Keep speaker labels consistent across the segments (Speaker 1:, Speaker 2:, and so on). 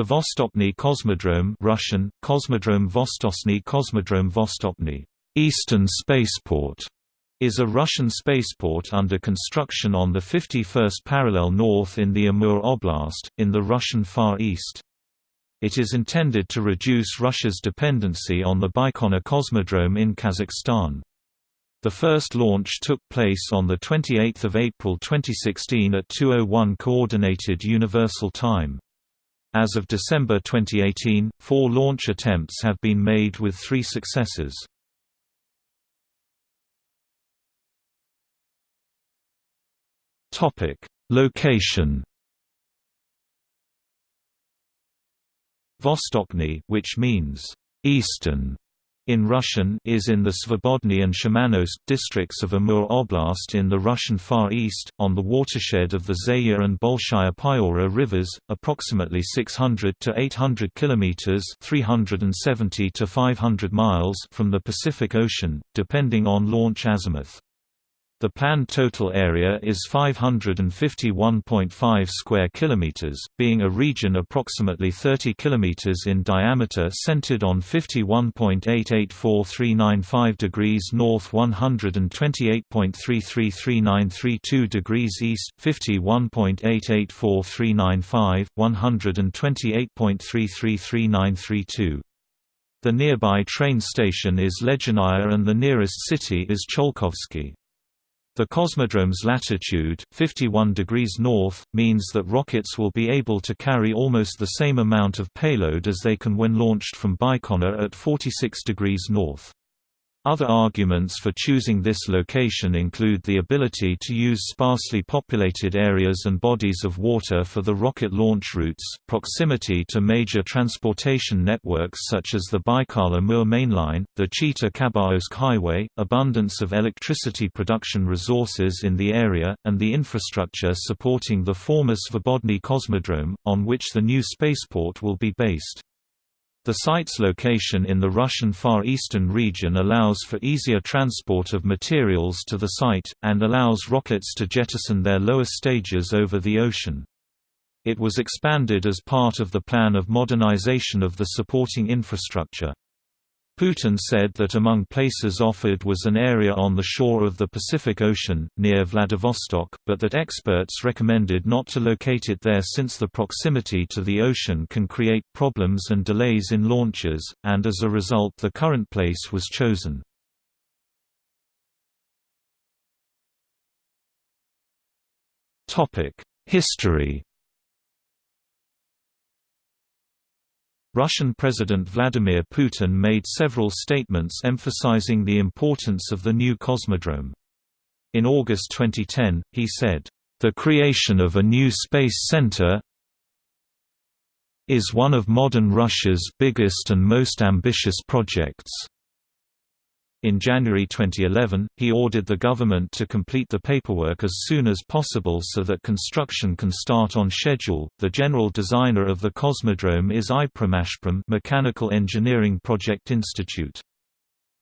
Speaker 1: The Vostochny Cosmodrome Russian, Kosmodrome Vostochny Cosmodrome Vostochny Eastern Spaceport is a Russian spaceport under construction on the 51st parallel north in the Amur Oblast, in the Russian Far East. It is intended to reduce Russia's dependency on the Baikonur Cosmodrome in Kazakhstan. The first launch took place on 28 April 2016 at 2.01 Coordinated Universal Time. As of December 2018, four launch attempts have been made with three successes. Location Vostochny which means «eastern» in Russian is in the Svobodny and Shamanovsk districts of Amur Oblast in the Russian Far East, on the watershed of the Zeya and Bolshaya Pyora rivers, approximately 600 to 800 kilometers (370 to 500 miles) from the Pacific Ocean, depending on launch azimuth. The planned total area is 551.5 square kilometers, being a region approximately 30 kilometers in diameter centered on 51.884395 degrees north 128.333932 degrees east 51.884395 128.333932 The nearby train station is Ledyanaya and the nearest city is Tsiolkovsky. The cosmodrome's latitude, 51 degrees north, means that rockets will be able to carry almost the same amount of payload as they can when launched from Baikonur at 46 degrees north. Other arguments for choosing this location include the ability to use sparsely populated areas and bodies of water for the rocket launch routes, proximity to major transportation networks such as the Baikal-Amur mainline, the Chita-Khabarovsk highway, abundance of electricity production resources in the area, and the infrastructure supporting the former Svobodny Cosmodrome, on which the new spaceport will be based. The site's location in the Russian Far Eastern region allows for easier transport of materials to the site, and allows rockets to jettison their lower stages over the ocean. It was expanded as part of the plan of modernization of the supporting infrastructure. Putin said that among places offered was an area on the shore of the Pacific Ocean, near Vladivostok, but that experts recommended not to locate it there since the proximity to the ocean can create problems and delays in launches, and as a result the current place was chosen. History Russian President Vladimir Putin made several statements emphasizing the importance of the new cosmodrome. In August 2010, he said, "...the creation of a new space center is one of modern Russia's biggest and most ambitious projects." In January 2011, he ordered the government to complete the paperwork as soon as possible so that construction can start on schedule. The general designer of the Cosmodrome is IPROMASHPROM Mechanical Engineering Project Institute.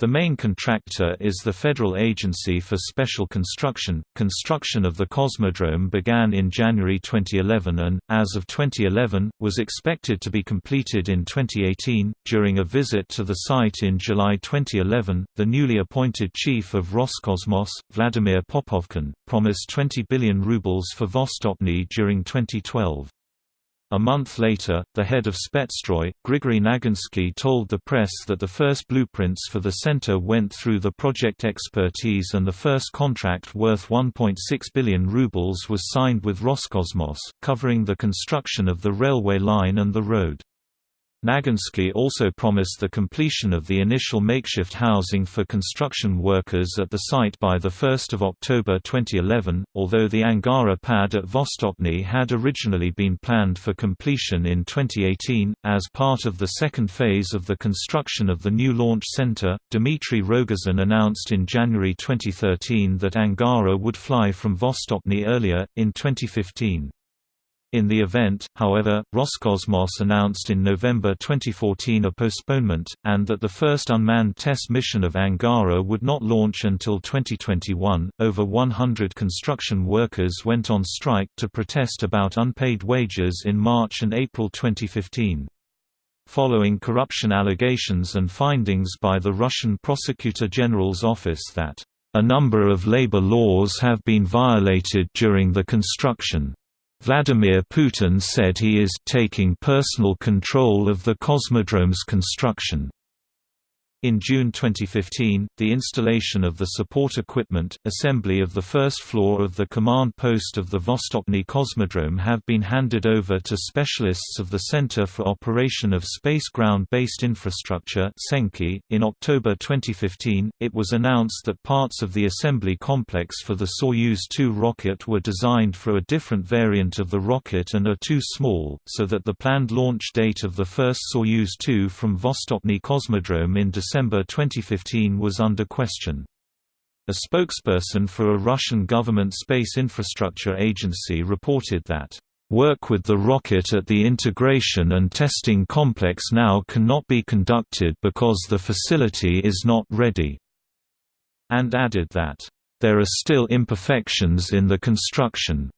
Speaker 1: The main contractor is the Federal Agency for Special Construction. Construction of the Cosmodrome began in January 2011 and, as of 2011, was expected to be completed in 2018. During a visit to the site in July 2011, the newly appointed chief of Roscosmos, Vladimir Popovkin, promised 20 billion rubles for Vostochny during 2012. A month later, the head of Spetsstroy, Grigory Naginsky told the press that the first blueprints for the center went through the project expertise and the first contract worth 1.6 billion rubles was signed with Roscosmos, covering the construction of the railway line and the road. Naginsky also promised the completion of the initial makeshift housing for construction workers at the site by 1 October 2011, although the Angara pad at Vostochny had originally been planned for completion in 2018. As part of the second phase of the construction of the new launch center, Dmitry Rogozin announced in January 2013 that Angara would fly from Vostochny earlier, in 2015. In the event, however, Roscosmos announced in November 2014 a postponement, and that the first unmanned test mission of Angara would not launch until 2021. Over 100 construction workers went on strike to protest about unpaid wages in March and April 2015. Following corruption allegations and findings by the Russian Prosecutor General's office that a number of labor laws have been violated during the construction. Vladimir Putin said he is taking personal control of the Cosmodrome's construction. In June 2015, the installation of the support equipment, assembly of the first floor of the command post of the Vostochny Cosmodrome have been handed over to specialists of the Center for Operation of Space Ground-Based Infrastructure .In October 2015, it was announced that parts of the assembly complex for the Soyuz 2 rocket were designed for a different variant of the rocket and are too small, so that the planned launch date of the first Soyuz 2 from Vostochny Cosmodrome in December December 2015 was under question. A spokesperson for a Russian government space infrastructure agency reported that, "...work with the rocket at the integration and testing complex now cannot be conducted because the facility is not ready," and added that, "...there are still imperfections in the construction,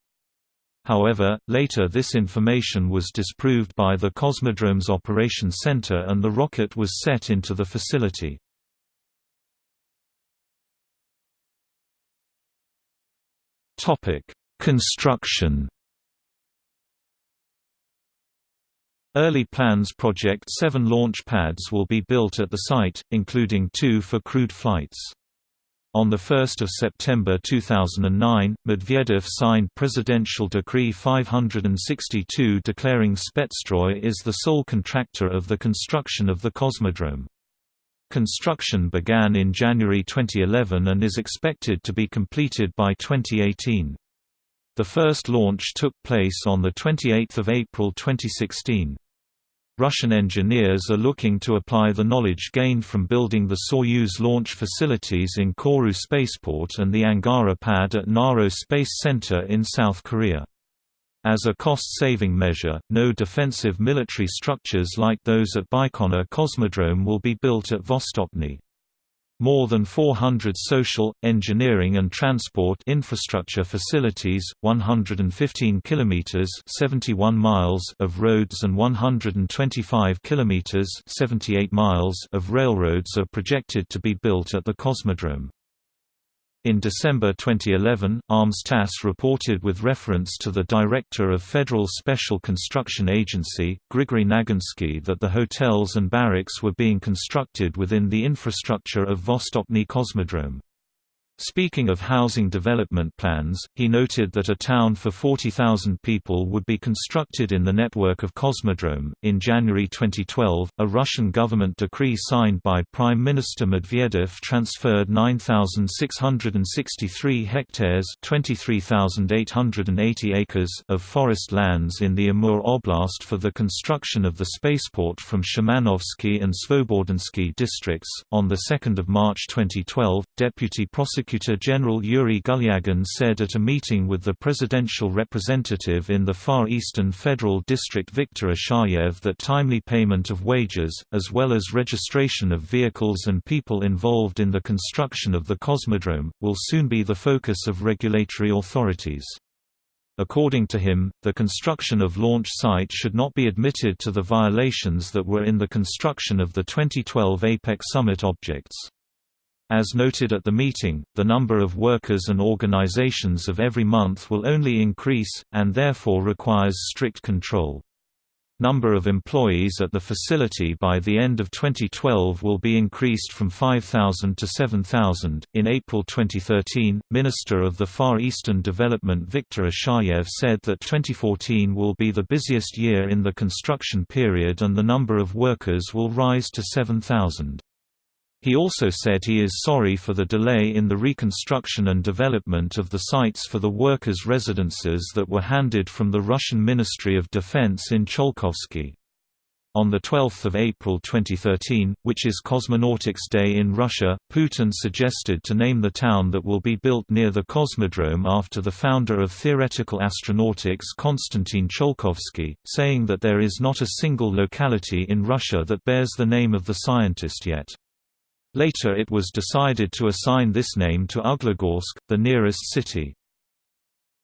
Speaker 1: However, later this information was disproved by the Cosmodrome's Operations Center and the rocket was set into the facility. Construction Early plans project seven launch pads will be built at the site, including two for crewed flights. On 1 September 2009, Medvedev signed Presidential Decree 562 declaring Spetsstroy is the sole contractor of the construction of the Cosmodrome. Construction began in January 2011 and is expected to be completed by 2018. The first launch took place on 28 April 2016. Russian engineers are looking to apply the knowledge gained from building the Soyuz launch facilities in Kourou spaceport and the Angara pad at Naro Space Center in South Korea. As a cost-saving measure, no defensive military structures like those at Baikonur Cosmodrome will be built at Vostochny. More than 400 social, engineering and transport infrastructure facilities, 115 kilometers (71 miles) of roads and 125 kilometers (78 miles) of railroads are projected to be built at the Cosmodrome. In December 2011, ITAR-TASS reported with reference to the director of Federal Special Construction Agency, Grigory Naginsky that the hotels and barracks were being constructed within the infrastructure of Vostochny Cosmodrome. Speaking of housing development plans, he noted that a town for 40,000 people would be constructed in the network of Cosmodrome. In January 2012, a Russian government decree signed by Prime Minister Medvedev transferred 9,663 hectares (23,880 acres) of forest lands in the Amur Oblast for the construction of the spaceport from Shamanovsky and Svobodensky districts. On the 2nd of March 2012, Deputy Prosecutor Prosecutor General Yuri Gulyagin said at a meeting with the presidential representative in the Far Eastern Federal District Viktor Ishayev that timely payment of wages, as well as registration of vehicles and people involved in the construction of the Cosmodrome, will soon be the focus of regulatory authorities. According to him, the construction of launch site should not be admitted to the violations that were in the construction of the 2012 APEC summit objects. As noted at the meeting, the number of workers and organizations of every month will only increase, and therefore requires strict control. Number of employees at the facility by the end of 2012 will be increased from 5,000 to 7,000. In April 2013, Minister of the Far Eastern Development Viktor Ishayev said that 2014 will be the busiest year in the construction period and the number of workers will rise to 7,000. He also said he is sorry for the delay in the reconstruction and development of the sites for the workers' residences that were handed from the Russian Ministry of Defense in Tsiolkovsky. On 12 April 2013, which is Cosmonautics Day in Russia, Putin suggested to name the town that will be built near the Cosmodrome after the founder of theoretical astronautics Konstantin Tsiolkovsky, saying that there is not a single locality in Russia that bears the name of the scientist yet. Later it was decided to assign this name to Uglegorsk, the nearest city.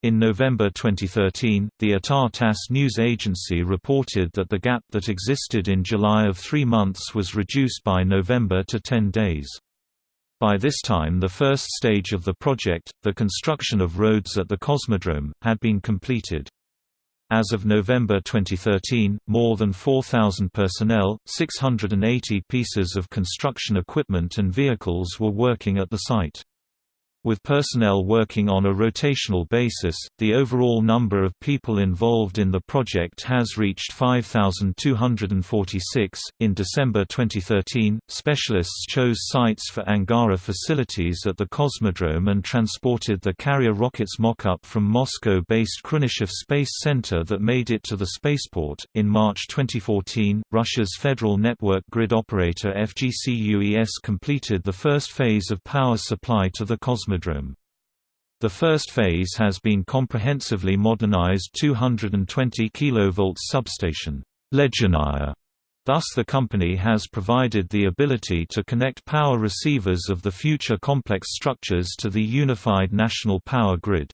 Speaker 1: In November 2013, the ITAR-TASS news agency reported that the gap that existed in July of three months was reduced by November to 10 days. By this time the first stage of the project, the construction of roads at the Cosmodrome, had been completed. As of November 2013, more than 4,000 personnel, 680 pieces of construction equipment and vehicles were working at the site. With personnel working on a rotational basis, the overall number of people involved in the project has reached 5,246. In December 2013, specialists chose sites for Angara facilities at the Cosmodrome and transported the carrier rocket's mock-up from Moscow-based Khrunichev Space Center that made it to the spaceport. In March 2014, Russia's Federal Network Grid Operator FGCUES completed the first phase of power supply to the Cosmodrome The first phase has been comprehensively modernized 220 kV substation Ledyanaya. Thus the company has provided the ability to connect power receivers of the future complex structures to the unified national power grid.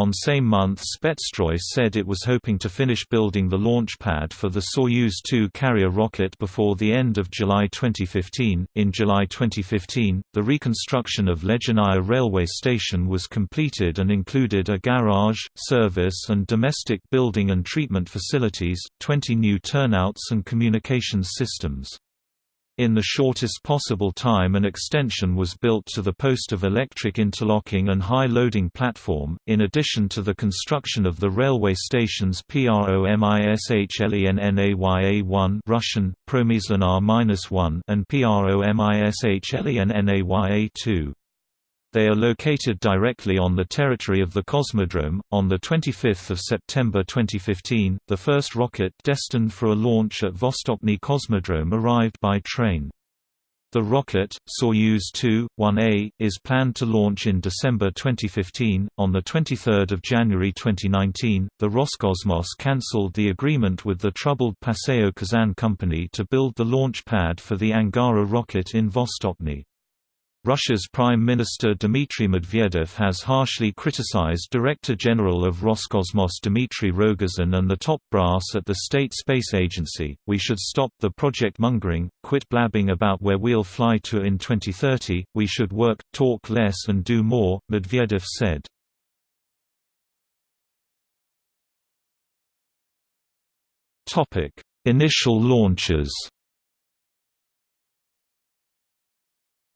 Speaker 1: On same month Spetsstroy said it was hoping to finish building the launch pad for the Soyuz 2 carrier rocket before the end of July 2015. In July 2015, the reconstruction of Ledyanaya railway station was completed and included a garage, service and domestic building and treatment facilities, 20 new turnouts and communications systems. In the shortest possible time an extension was built to the post of electric interlocking and high-loading platform, in addition to the construction of the railway station's PROMISHLENNAYA1 Russian, Promyslenar-1 and PROMISHLENNAYA2. They are located directly on the territory of the Cosmodrome. On the 25th of September 2015, the first rocket destined for a launch at Vostochny Cosmodrome arrived by train. The rocket, Soyuz 2-1A, is planned to launch in December 2015. On the 23rd of January 2019, the Roscosmos cancelled the agreement with the troubled PSO Kazan company to build the launch pad for the Angara rocket in Vostochny. Russia's Prime Minister Dmitry Medvedev has harshly criticized Director General of Roscosmos Dmitry Rogozin and the top brass at the State Space Agency. We should stop the project mongering, quit blabbing about where we'll fly to in 2030, we should work, talk less and do more, Medvedev said. Initial launches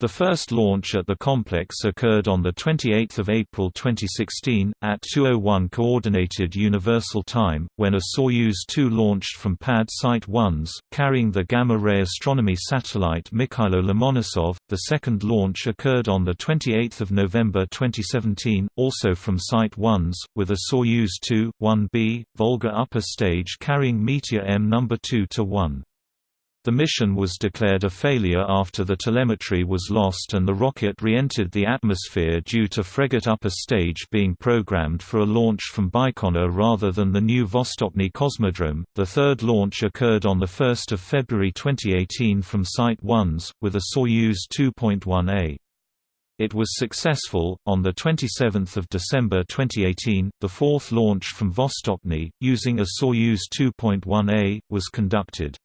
Speaker 1: The first launch at the complex occurred on 28 April 2016, at 2.01 Coordinated Universal Time, when a Soyuz 2 launched from Pad Site 1s, carrying the gamma-ray astronomy satellite Mikhailo Lomonosov. The second launch occurred on 28 November 2017, also from Site 1s, with a Soyuz 2, 1B, Volga upper stage carrying Meteor M No. 2-1. The mission was declared a failure after the telemetry was lost and the rocket re-entered the atmosphere due to Fregat upper stage being programmed for a launch from Baikonur rather than the new Vostochny Cosmodrome. The third launch occurred on 1 February 2018 from Site 1s, with a Soyuz 2.1A. It was successful. On the 27th of December 2018, the fourth launch from Vostochny, using a Soyuz 2.1A, was conducted.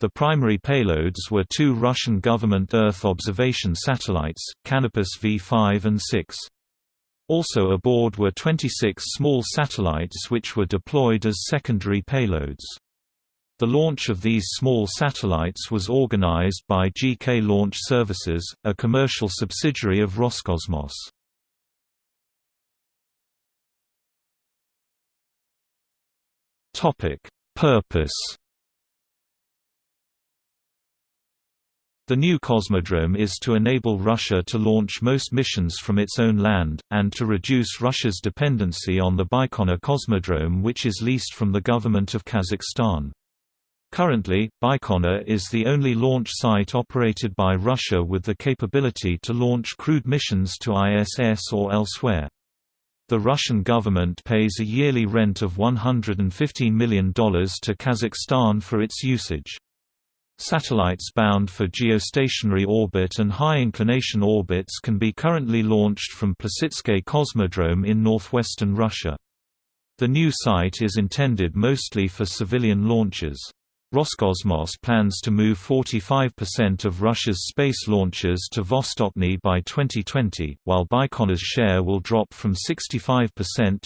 Speaker 1: The primary payloads were two Russian government Earth observation satellites, Kanopus V5 and 6. Also aboard were 26 small satellites which were deployed as secondary payloads. The launch of these small satellites was organized by GK Launch Services, a commercial subsidiary of Roscosmos. Purpose The new Cosmodrome is to enable Russia to launch most missions from its own land, and to reduce Russia's dependency on the Baikonur Cosmodrome which is leased from the government of Kazakhstan. Currently, Baikonur is the only launch site operated by Russia with the capability to launch crewed missions to ISS or elsewhere. The Russian government pays a yearly rent of $115 million to Kazakhstan for its usage. Satellites bound for geostationary orbit and high-inclination orbits can be currently launched from Plesetsk Cosmodrome in northwestern Russia. The new site is intended mostly for civilian launches. Roscosmos plans to move 45% of Russia's space launches to Vostochny by 2020, while Baikonur's share will drop from 65%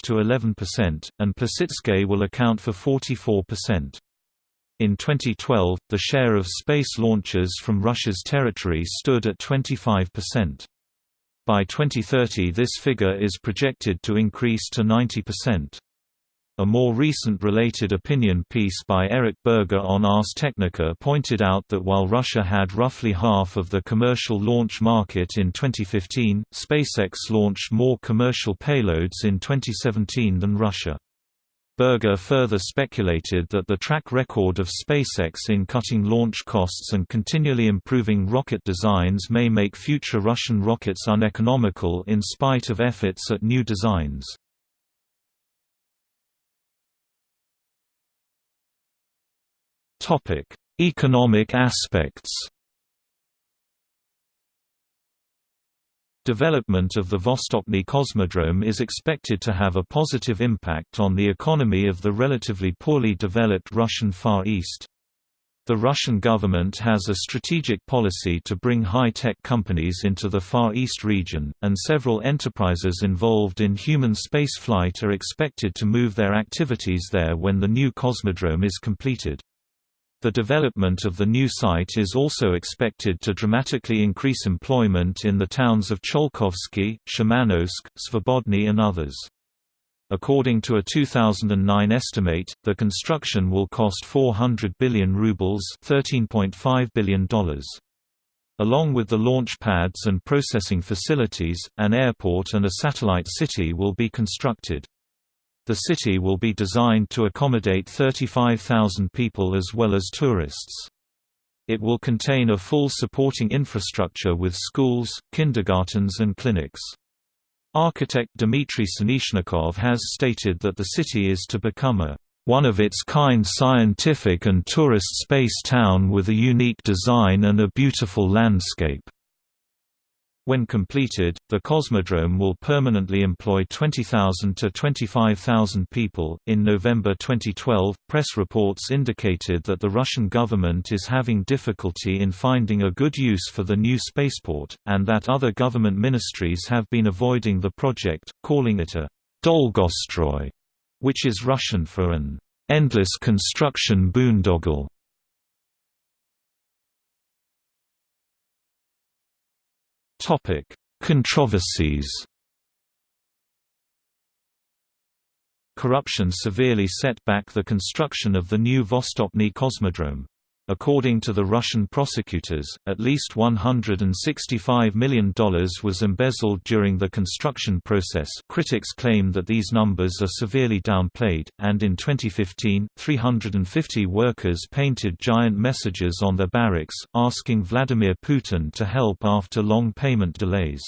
Speaker 1: to 11%, and Plesetsk will account for 44%. In 2012, the share of space launches from Russia's territory stood at 25%. By 2030 this figure is projected to increase to 90%. A more recent related opinion piece by Eric Berger on Ars Technica pointed out that while Russia had roughly half of the commercial launch market in 2015, SpaceX launched more commercial payloads in 2017 than Russia. Berger further speculated that the track record of SpaceX in cutting launch costs and continually improving rocket designs may make future Russian rockets uneconomical in spite of efforts at new designs. Economic aspects. Development of the Vostochny Cosmodrome is expected to have a positive impact on the economy of the relatively poorly developed Russian Far East. The Russian government has a strategic policy to bring high-tech companies into the Far East region, and several enterprises involved in human spaceflight are expected to move their activities there when the new cosmodrome is completed. The development of the new site is also expected to dramatically increase employment in the towns of Tsiolkovsky, Shamanovsk, Svobodny and others. According to a 2009 estimate, the construction will cost 400 billion rubles $13.5 billion. Along with the launch pads and processing facilities, an airport and a satellite city will be constructed. The city will be designed to accommodate 35,000 people as well as tourists. It will contain a full supporting infrastructure with schools, kindergartens and clinics. Architect Dmitry Sanishnikov has stated that the city is to become a one-of-its-kind scientific and tourist space town with a unique design and a beautiful landscape. When completed, the Cosmodrome will permanently employ 20,000 to 25,000 people. In November 2012, press reports indicated that the Russian government is having difficulty in finding a good use for the new spaceport, and that other government ministries have been avoiding the project, calling it a Dolgostroy, which is Russian for an endless construction boondoggle. Topic: Controversies. Corruption severely set back the construction of the new Vostochny Cosmodrome. According to the Russian prosecutors, at least $165 million was embezzled during the construction process critics claim that these numbers are severely downplayed, and in 2015, 350 workers painted giant messages on their barracks, asking Vladimir Putin to help after long payment delays.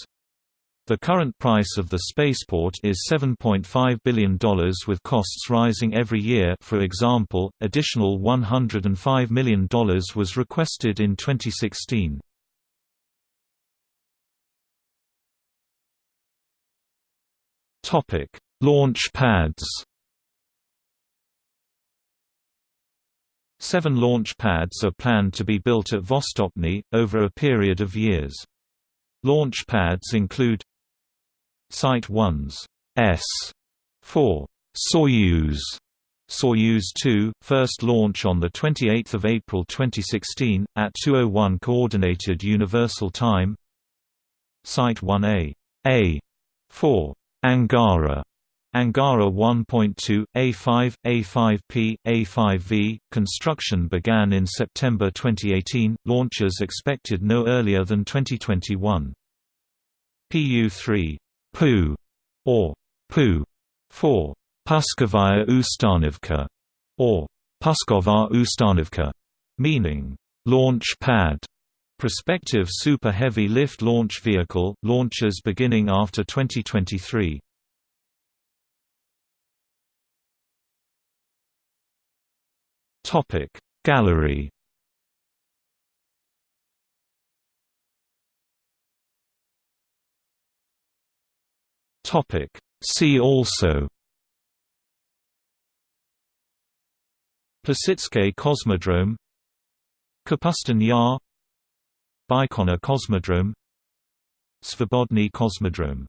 Speaker 1: The current price of the spaceport is $7.5 billion with costs rising every year for example, additional $105 million was requested in 2016. Launch pads Seven launch pads are planned to be built at Vostochny, over a period of years. Launch pads include Site 1's S. 4 Soyuz. Soyuz 2, first launch on 28 April 2016, at 2.01 Coordinated Universal Time. Site 1A A. 4 Angara. Angara 1.2, A5, A5P, A5V. Construction began in September 2018, launches expected no earlier than 2021. PU-3 PU, or PU, for Puskovaya Ustanovka, or Pusková Ustanovka, meaning launch pad. Prospective Super Heavy Lift Launch Vehicle, launches beginning after 2023. Topic Gallery See also. Plesetsk Cosmodrome. Kapustin Yar. Baikonur Cosmodrome. Svobodny Cosmodrome